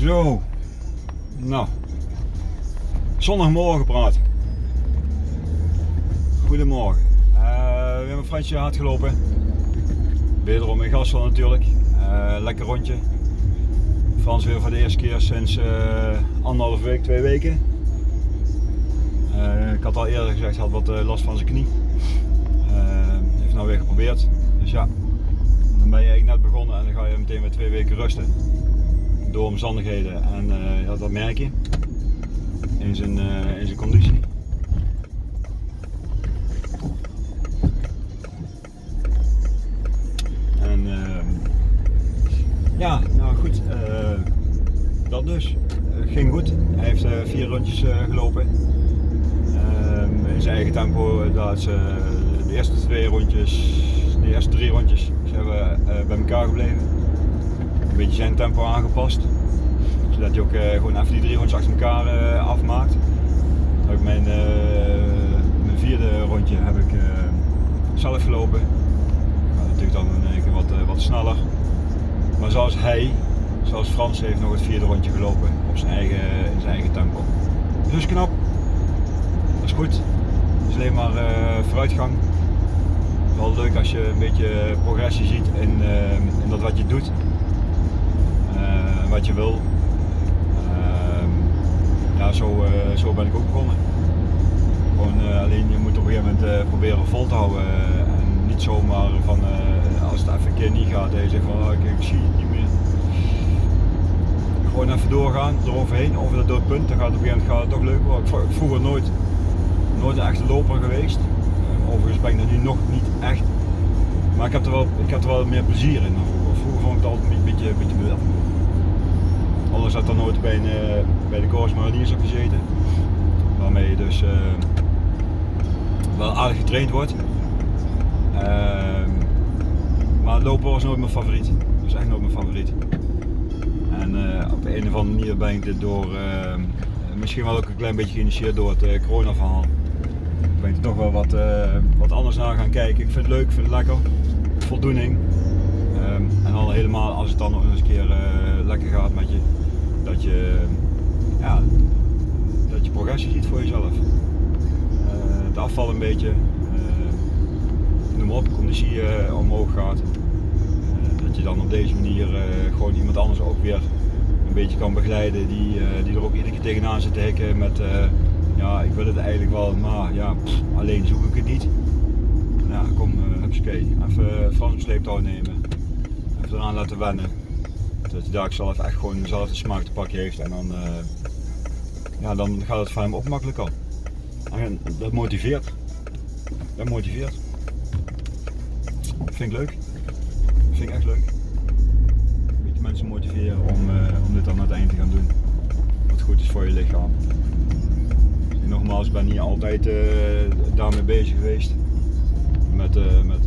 Zo. Nou. Zondagmorgen praat. Goedemorgen. Uh, we hebben een Fransje hard gelopen. Wederom in Gastel natuurlijk. Uh, lekker rondje. Frans weer voor de eerste keer sinds uh, anderhalf week, twee weken. ik had al eerder gezegd, hij had wat last van zijn knie. heeft nou weer geprobeerd. Dus ja, dan ben je eigenlijk net begonnen en dan ga je meteen weer twee weken rusten door omstandigheden en uh, ja, dat merk je in zijn, uh, in zijn conditie. En uh, ja, nou goed, dat dus. ging goed. Hij heeft vier rondjes gelopen. Ehm, in zijn eigen tempo. Dat de eerste twee rondjes, de eerste drie rondjes zijn we bij elkaar gebleven beetje zijn tempo aangepast. Zodat hij ook uh, gewoon even die drie rondjes achter elkaar uh, afmaakt. ik mijn, uh, mijn, vierde rondje heb ik zelf gelopen. Nou, natuurlijk dan één keer wat, wat sneller. Maar zoals hij, zoals Frans heeft nog het vierde rondje gelopen op zijn eigen, in zijn eigen tempo. Dus knap. Dat is goed. Het is alleen maar vooruitgang. Wel leuk als je een beetje progressie ziet in, in dat wat je doet wat je wil. Ehm, ja, zo, eh, zo ben ik ook begonnen. Gewoon, eh, alleen je moet op een gegeven moment eh, proberen vol te houden. en niet zomaar van als het even een keer niet gaat, dat je zegt van oh, ik, ik zie het niet meer. Gewoon even doorgaan, eroverheen, over dat doodpunt. Dan gaat het op een gegeven moment gaat het toch leuk worden. Ik vroeger nooit, nooit een echte loper geweest. Overigens ben ik dat nu nog niet echt. Maar ik heb er wel, ik heb er wel meer plezier in. Vroeger vond ik het altijd een beetje, een beetje Anders had dan nooit bij, een, uh, bij de Corps Mariniers op gezeten. Waarmee je dus uh, wel aardig getraind wordt. Uh, maar lopen was nooit mijn favoriet. Dat is echt nooit mijn favoriet. En eh, op een of andere manier ben ik dit door, misschien wel ook een klein beetje geïnitieerd door het corona verhaal. Ben er toch wel wat, wat anders naar gaan kijken. Ik vind het leuk, ik vind het lekker. Voldoening. Um, en dan helemaal als het dan nog eens een keer lekker gaat met je dat je, ja, dat je progressie ziet voor jezelf. Uh, het afval een beetje, uh, noem op, conditie omhoog gaat. dat je dan op deze manier gewoon iemand anders ook weer een beetje kan begeleiden die, die er ook iedere keer tegenaan zit te hikken met ja, ik wil het eigenlijk wel, maar ja, alleen zoek ik het niet. Nou, kom, uh, hupsakee, even Frans op sleeptouw nemen, even eraan laten wennen. Dat hij daar zelf echt gewoon dezelfde smaak te pakken heeft en dan, uh, ja, dan gaat het voor hem ook makkelijk al. En dat motiveert. Dat motiveert. Vind ik leuk. Vind ik echt leuk. Een mensen motiveren om, uh, om dit dan aan het eind te gaan doen. Wat goed is voor je lichaam. Nogmaals, ik ben niet altijd uh, daarmee bezig geweest. Met, uh, met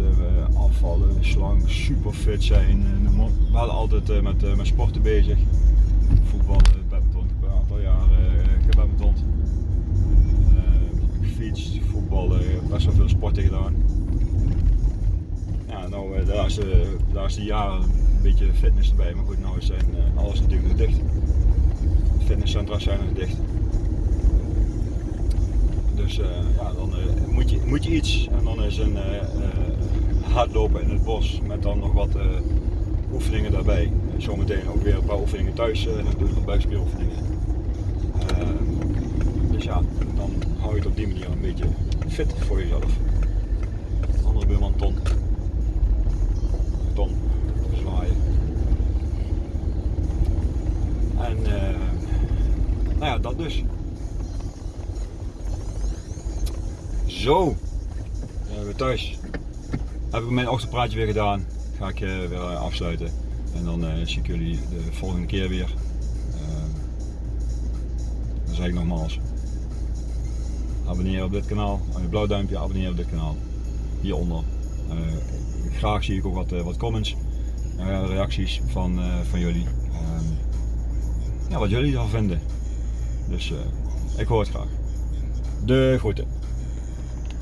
afvallen, slank, super fit zijn. We hadden altijd met, met sporten bezig. Voetballen, badminton, ik heb een aantal jaren gebadminton. gefietst, voetballen, best wel veel sporten gedaan. Ja, nou de laatste, de laatste jaren een beetje fitness erbij, maar goed, nou zijn alles natuurlijk nog dicht. Fitnesscentra zijn nog dicht. Dus ja, dan moet, je, moet je iets en dan is een hardlopen in het bos met dan nog wat uh, oefeningen daarbij. Zometeen ook weer een paar oefeningen thuis en nog buikspieroefeningen. Dus ja, dan hou je het op die manier een beetje fit voor jezelf. Andere buurman Ton. Ton, zwaaien. En uh, nou ja, dat dus. Zo, we thuis heb ik mijn ochtendpraatje weer gedaan. Ga ik uh, weer eh, afsluiten. En dan uh, zie ik jullie de volgende keer weer. dan zeg ik nogmaals. Abonneer op dit kanaal. Een blauw duimpje, abonneer op dit kanaal. Hieronder. graag zie ik ook wat, wat comments. reacties van, van jullie. Ehm, ja, wat jullie ervan vinden. Dus ik hoor het graag. De groeten.